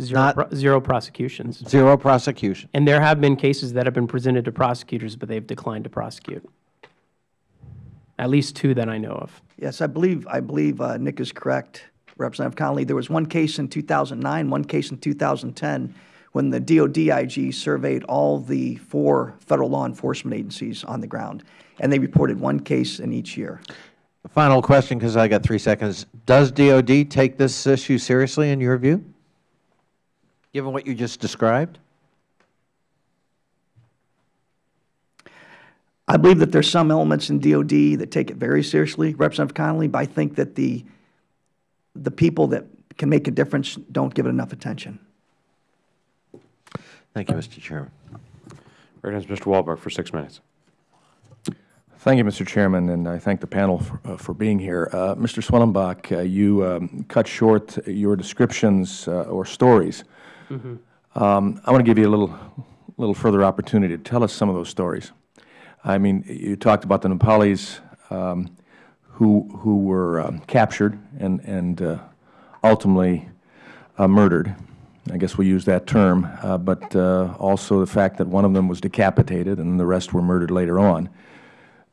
Zero, not- pro- zero prosecutions. zero prosecution. And there have been cases that have been presented to prosecutors, but they've declined to prosecute. At least two that I know of. Yes, I believe, I believe uh, Nick is correct, Representative Connolly. There was one case in 2009, one case in 2010, when the DODIG surveyed all the four federal law enforcement agencies on the ground, and they reported one case in each year. Final question, because I got three seconds. Does DOD take this issue seriously in your view, given what you just described? I believe that there's some elements in DOD that take it very seriously, Representative Connolly, but I think that the, the people that can make a difference don't give it enough attention. Thank you, Mr. Chairman. Recognizes Mr. Walberg for six minutes. Thank you, Mr. Chairman, and I thank the panel for, uh, for being here. Uh, Mr. Schwellenbach, uh, you um, cut short your descriptions uh, or stories. Um, I want to give you a little, little further opportunity to tell us some of those stories. I mean, you talked about the Nepalis um, who, who were um, captured and, and uh, ultimately uh, murdered. I guess we use that term, uh, but uh, also the fact that one of them was decapitated and the rest were murdered later on.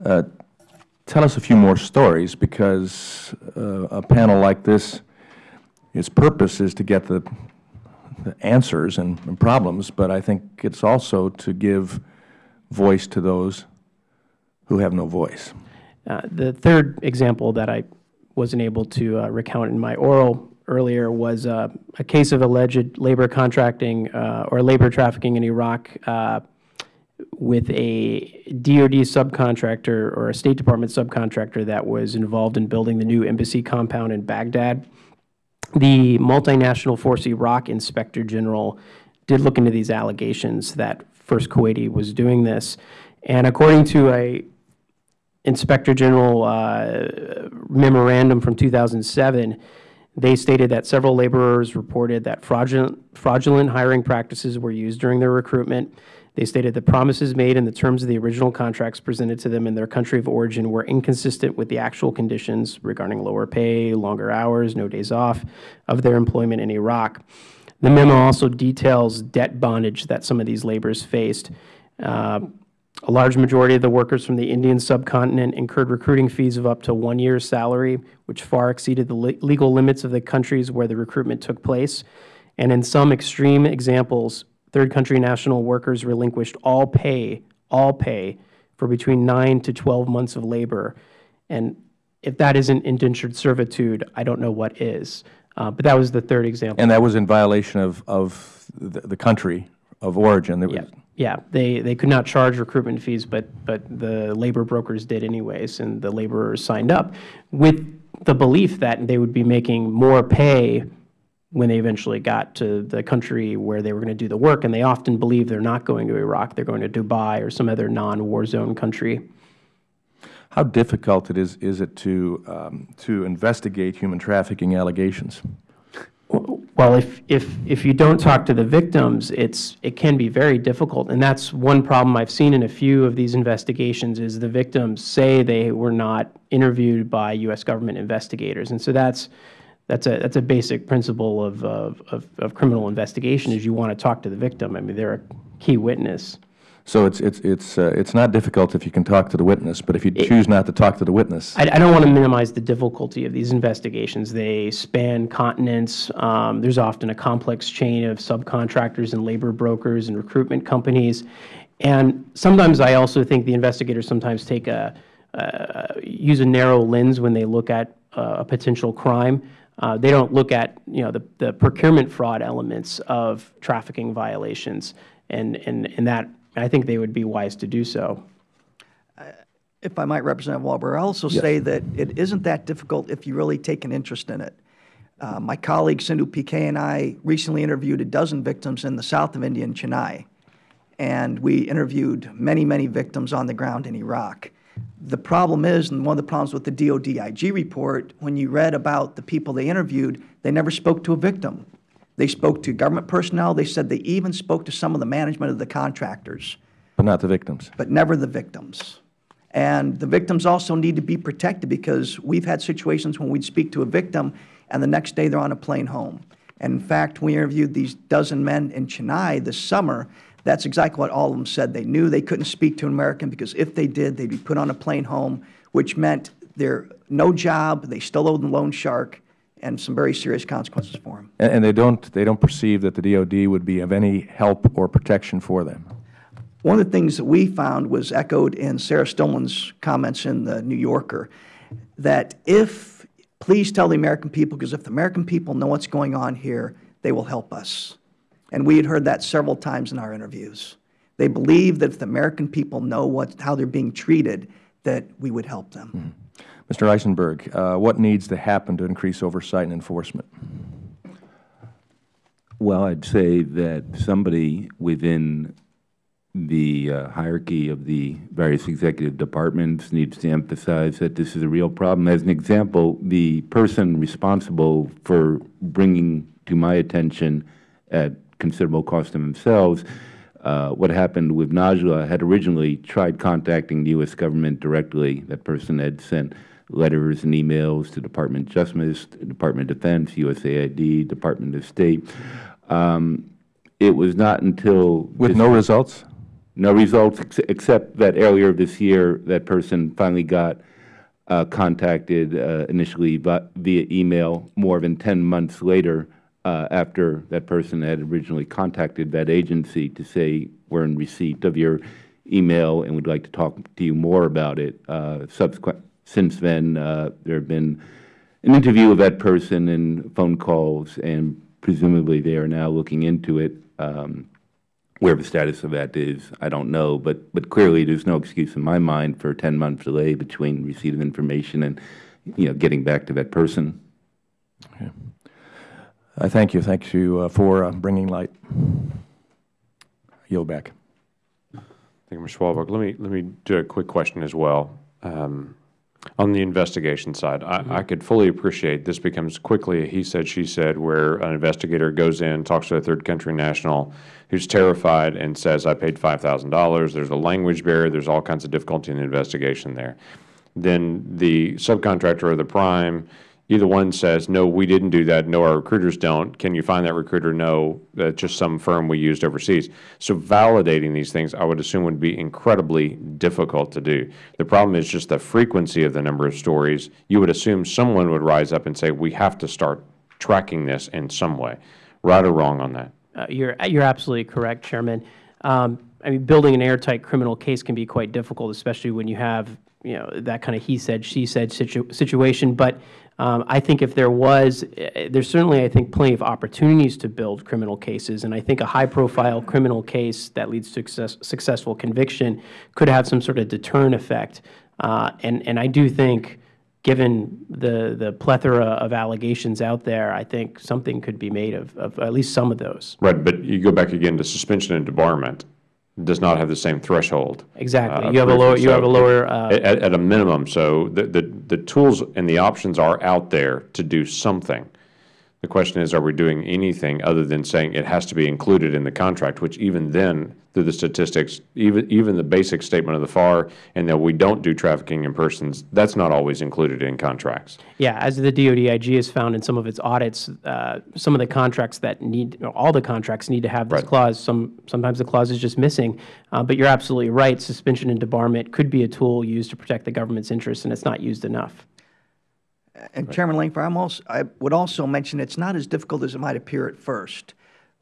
Uh, tell us a few more stories because uh, a panel like this, its purpose is to get the, the answers and, and problems, but I think it's also to give voice to those who have no voice. Uh, The third example that I wasn't able to uh, recount in my oral earlier was uh, a case of alleged labor contracting uh, or labor trafficking in Iraq uh, with a DoD subcontractor or a State Department subcontractor that was involved in building the new embassy compound in Baghdad. The multinational Force Iraq Inspector General did look into these allegations that First Kuwaiti was doing this. And according to a Inspector General uh, memorandum from 2007, they stated that several laborers reported that fraudulent, fraudulent hiring practices were used during their recruitment. They stated the promises made and the terms of the original contracts presented to them in their country of origin were inconsistent with the actual conditions regarding lower pay, longer hours, no days off of their employment in Iraq. The memo also details debt bondage that some of these laborers faced. Uh, a large majority of the workers from the Indian subcontinent incurred recruiting fees of up to one year's salary, which far exceeded the le- legal limits of the countries where the recruitment took place. And in some extreme examples, third country national workers relinquished all pay, all pay, for between 9 to 12 months of labor. And if that isn't indentured servitude, I don't know what is. Uh, But that was the third example. And that was in violation of, of the, the country of origin. Was- Yeah, they, they could not charge recruitment fees, but, but the labor brokers did anyways, and the laborers signed up with the belief that they would be making more pay when they eventually got to the country where they were going to do the work. And they often believe they're not going to Iraq, they're going to Dubai or some other non-war zone country. How difficult it is, is it to, um, to investigate human trafficking allegations? Well, if, if, if you don't talk to the victims, it's, it can be very difficult. And that's one problem I've seen in a few of these investigations is the victims say they were not interviewed by U.S. government investigators. And so that's, that's a, that's a basic principle of, of, of, of criminal investigation is you want to talk to the victim. I mean, they're a key witness. So it's, it's, it's, uh, it's not difficult if you can talk to the witness, but if you choose not to talk to the witness, I, I don't want to minimize the difficulty of these investigations. They span continents. Um, there's often a complex chain of subcontractors and labor brokers and recruitment companies. And sometimes I also think the investigators sometimes take a, uh, use a narrow lens when they look at uh, a potential crime. Uh, they don't look at, you know, the, the procurement fraud elements of trafficking violations. And, and, and that, I think they would be wise to do so. If I might, Representative Walberg, I'll also say that it isn't that difficult if you really take an interest in it. Uh, my colleague Sindhu PK and I recently interviewed a dozen victims in the south of India in Chennai, and we interviewed many, many victims on the ground in Iraq. The problem is, and one of the problems with the DOD IG report, when you read about the people they interviewed, they never spoke to a victim. They spoke to government personnel. They said they even spoke to some of the management of the contractors, but not the victims. but never the victims. And the victims also need to be protected because we've had situations when we'd speak to a victim and the next day they're on a plane home. And in fact, we interviewed these dozen men in Chennai this summer. That's exactly what all of them said. They knew they couldn't speak to an American because if they did, they'd be put on a plane home, which meant they're no job, they still owed the loan shark, and some very serious consequences for them. And, and they don't, they don't perceive that the DOD would be of any help or protection for them. One of the things that we found was echoed in Sarah Stillman's comments in the New Yorker, that if, please tell the American people, because if the American people know what's going on here, they will help us. And we had heard that several times in our interviews. They believe that if the American people know what, how they're being treated, that we would help them. Mm-hmm. Mr. Isenberg, uh, what needs to happen to increase oversight and enforcement? Well, I'd say that somebody within the uh, hierarchy of the various executive departments needs to emphasize that this is a real problem. As an example, the person responsible for bringing to my attention at considerable cost to themselves uh, what happened with Najla had originally tried contacting the U.S. government directly. That person had sent letters and emails to Department of Justice, Department of Defense, USAID, Department of State. Um, it was not until With no results? no results, ex- except that earlier this year, that person finally got uh, contacted uh, initially vi- via email more than 10 months later uh, after that person had originally contacted that agency to say, we're in receipt of your email and would like to talk to you more about it. Uh, Subsequent, since then, uh, there have been an interview of that person and phone calls, and presumably they are now looking into it. Um, where the status of that is, I don't know, but, but clearly there's no excuse in my mind for a 10-month delay between receipt of information and, you know, getting back to that person. Okay. I thank you. Thank you uh, for uh, bringing light. Yield back. Thank you, Mr. Walberg. Let me, let me do a quick question as well. Um, On the investigation side, I, mm-hmm. I could fully appreciate this becomes quickly a he said, she said, where an investigator goes in, talks to a third country national who's terrified and says, I paid $5,000. There's a language barrier. There's all kinds of difficulty in the investigation there. Then the subcontractor or the prime, either one says, no, we didn't do that. No, our recruiters don't. Can you find that recruiter? No, that's just some firm we used overseas. So validating these things, I would assume would be incredibly difficult to do. The problem is just the frequency of the number of stories. You would assume someone would rise up and say, we have to start tracking this in some way. Right or wrong on that? Uh, You're, you're absolutely correct, Chairman. Um, I mean, building an airtight criminal case can be quite difficult, especially when you have, you know, that kind of he said, she said situ- situation. But um, I think if there was, eh, there's certainly, I think, plenty of opportunities to build criminal cases. And I think a high-profile criminal case that leads to success, successful conviction could have some sort of deterrent effect. Uh, and, and I do think given the, the plethora of allegations out there, I think something could be made of, of at least some of those. Right, but you go back again to suspension and debarment does not have the same threshold. Exactly. uh, You have a lower- you have a lower, uh, At, at a minimum, so the, the, the tools and the options are out there to do something. The question is, are we doing anything other than saying it has to be included in the contract, which even then, through the statistics, even, even the basic statement of the FAR, and that we don't do trafficking in persons, that's not always included in contracts. Yeah, as the DODIG has found in some of its audits, uh, some of the contracts that need, all the contracts need to have this Right. clause. Some, sometimes the clause is just missing. Uh, But you're absolutely right, suspension and debarment could be a tool used to protect the government's interests, and it's not used enough. And Chairman Lankford, I'm also, I would also mention it's not as difficult as it might appear at first.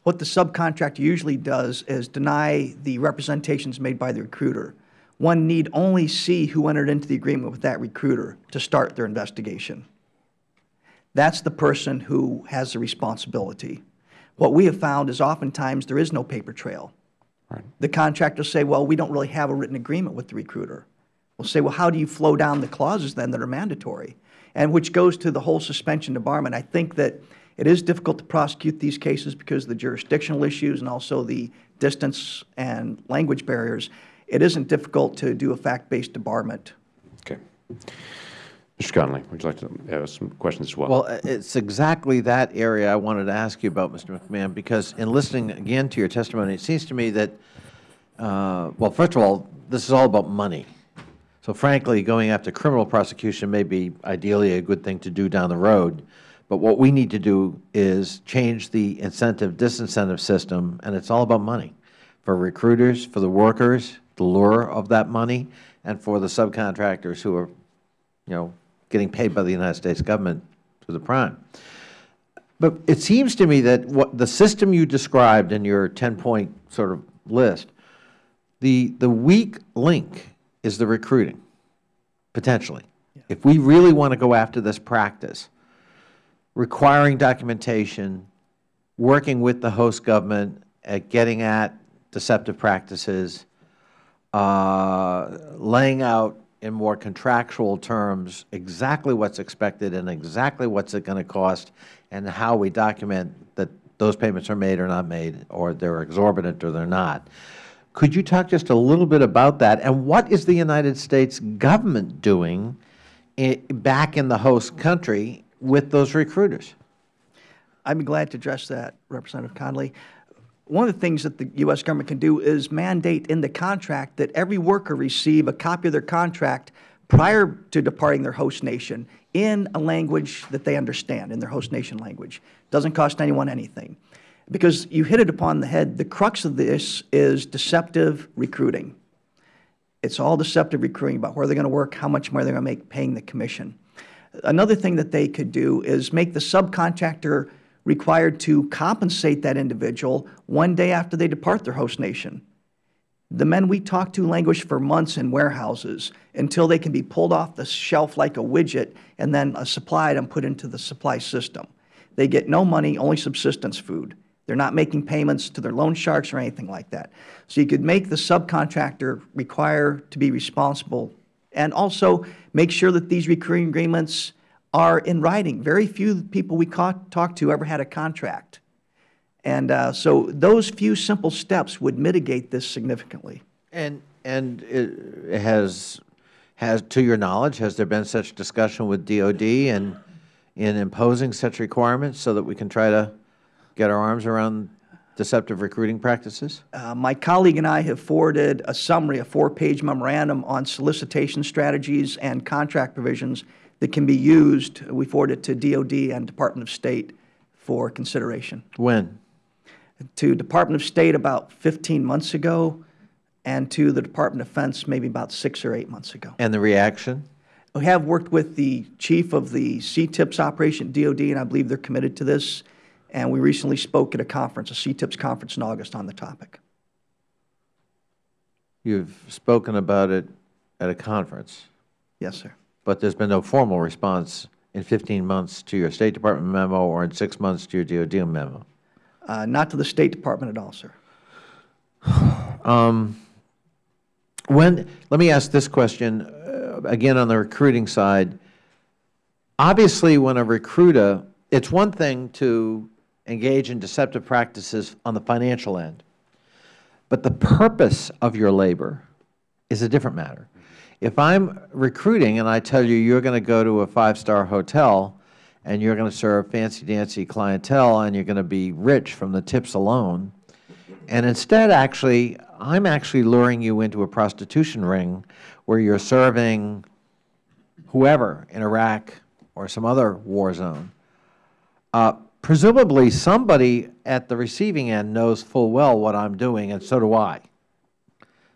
What the subcontractor usually does is deny the representations made by the recruiter. One need only see who entered into the agreement with that recruiter to start their investigation. That's the person who has the responsibility. What we have found is oftentimes there is no paper trail. The contractors say, well, we don't really have a written agreement with the recruiter. We'll say, well, how do you flow down the clauses then that are mandatory? And which goes to the whole suspension debarment. I think that it is difficult to prosecute these cases because of the jurisdictional issues and also the distance and language barriers. It isn't difficult to do a fact-based debarment. Okay. Mr. Connolly, would you like to have some questions as well? Well, it's exactly that area I wanted to ask you about, Mr. McMahon, because in listening again to your testimony, it seems to me that, uh, well, first of all, this is all about money. So frankly, going after criminal prosecution may be ideally a good thing to do down the road, but what we need to do is change the incentive-disincentive system, and it's all about money, for recruiters, for the workers, the lure of that money, and for the subcontractors who are you know, getting paid by the United States government through the prime. But it seems to me that what the system you described in your 10-point sort of list, the, the weak link is the recruiting, potentially. If we really want to go after this practice, requiring documentation, working with the host government at getting at deceptive practices, uh, laying out in more contractual terms exactly what's expected and exactly what's it going to cost and how we document that those payments are made or not made, or they're exorbitant or they're not. Could you talk just a little bit about that? And what is the United States government doing back in the host country with those recruiters? I'd be glad to address that, Representative Connolly. One of the things that the U.S. government can do is mandate in the contract that every worker receive a copy of their contract prior to departing their host nation in a language that they understand, in their host nation language. Doesn't cost anyone anything. Because you hit it upon the head, the crux of this is deceptive recruiting. It's all deceptive recruiting about where they're going to work, how much more they're going to make paying the commission. Another thing that they could do is make the subcontractor required to compensate that individual one day after they depart their host nation. The men we talk to languish for months in warehouses until they can be pulled off the shelf like a widget and then supplied and put into the supply system. They get no money, only subsistence food. They're not making payments to their loan sharks or anything like that. So you could make the subcontractor require to be responsible and also make sure that these recurring agreements are in writing. Very few people we ca- talk to ever had a contract. And uh, so those few simple steps would mitigate this significantly. And, and it has, has, to your knowledge, has there been such discussion with DOD and in imposing such requirements so that we can try to get our arms around deceptive recruiting practices? Uh, My colleague and I have forwarded a summary, a four-page memorandum on solicitation strategies and contract provisions that can be used. We forwarded to DOD and Department of State for consideration. When? To Department of State about 15 months ago, and to the Department of Defense maybe about six or eight months ago. And the reaction? We have worked with the chief of the CTIPS operation at DOD, and I believe they're committed to this. And we recently spoke at a conference, a CTIPS conference in August on the topic. You've spoken about it at a conference, Yes, sir. but there's been no formal response in 15 months to your State Department memo or in six months to your DOD memo. Uh, Not to the State Department at all, sir. (sighs) When, let me ask this question, uh, again on the recruiting side. obviously, when a recruiter, it's one thing to engage in deceptive practices on the financial end, but the purpose of your labor is a different matter. If I'm recruiting and I tell you you're going to go to a five-star hotel and you're going to serve fancy-dancy clientele and you're going to be rich from the tips alone, and instead, actually, I'm actually luring you into a prostitution ring where you're serving whoever in Iraq or some other war zone, uh, presumably somebody at the receiving end knows full well what I'm doing, and so do I.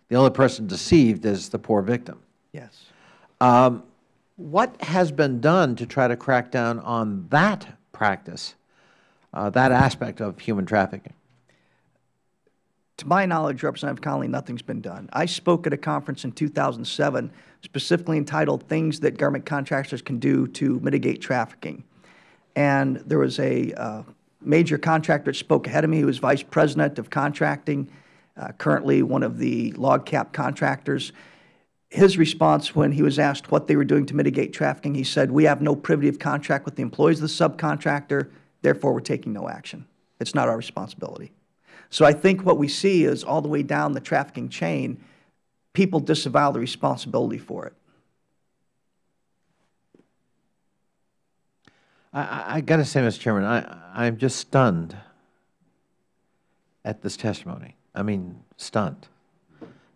The only person deceived is the poor victim. Yes. Um, what has been done to try to crack down on that practice, uh, that aspect of human trafficking? To my knowledge, Representative Connolly, nothing's been done. I spoke at a conference in 2007 specifically entitled Things That Government Contractors Can Do to Mitigate Trafficking. And there was a uh, major contractor that spoke ahead of me who was Vice President of Contracting, uh, currently one of the LOGCAP contractors. His response when he was asked what they were doing to mitigate trafficking, he said, we have no privity of contract with the employees of the subcontractor, therefore we're taking no action. It's not our responsibility. So I think what we see is all the way down the trafficking chain, people disavow the responsibility for it. I, I, got to say, Mr. Chairman, I, I'm just stunned at this testimony. I mean, stunned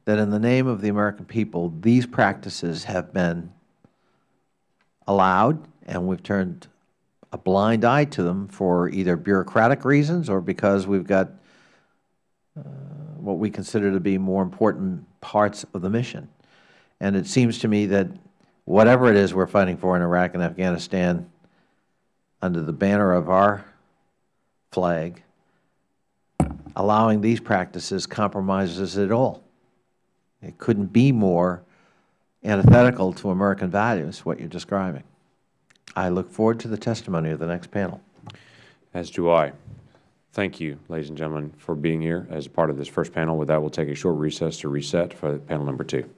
that in the name of the American people, these practices have been allowed, and we've turned a blind eye to them for either bureaucratic reasons or because we've got uh, what we consider to be more important parts of the mission. And it seems to me that whatever it is we're fighting for in Iraq and Afghanistan, under the banner of our flag, allowing these practices compromises it all. It couldn't be more antithetical to American values, what you're describing. I look forward to the testimony of the next panel. As do I. Thank you, ladies and gentlemen, for being here as part of this first panel. With that, we'll take a short recess to reset for panel number two.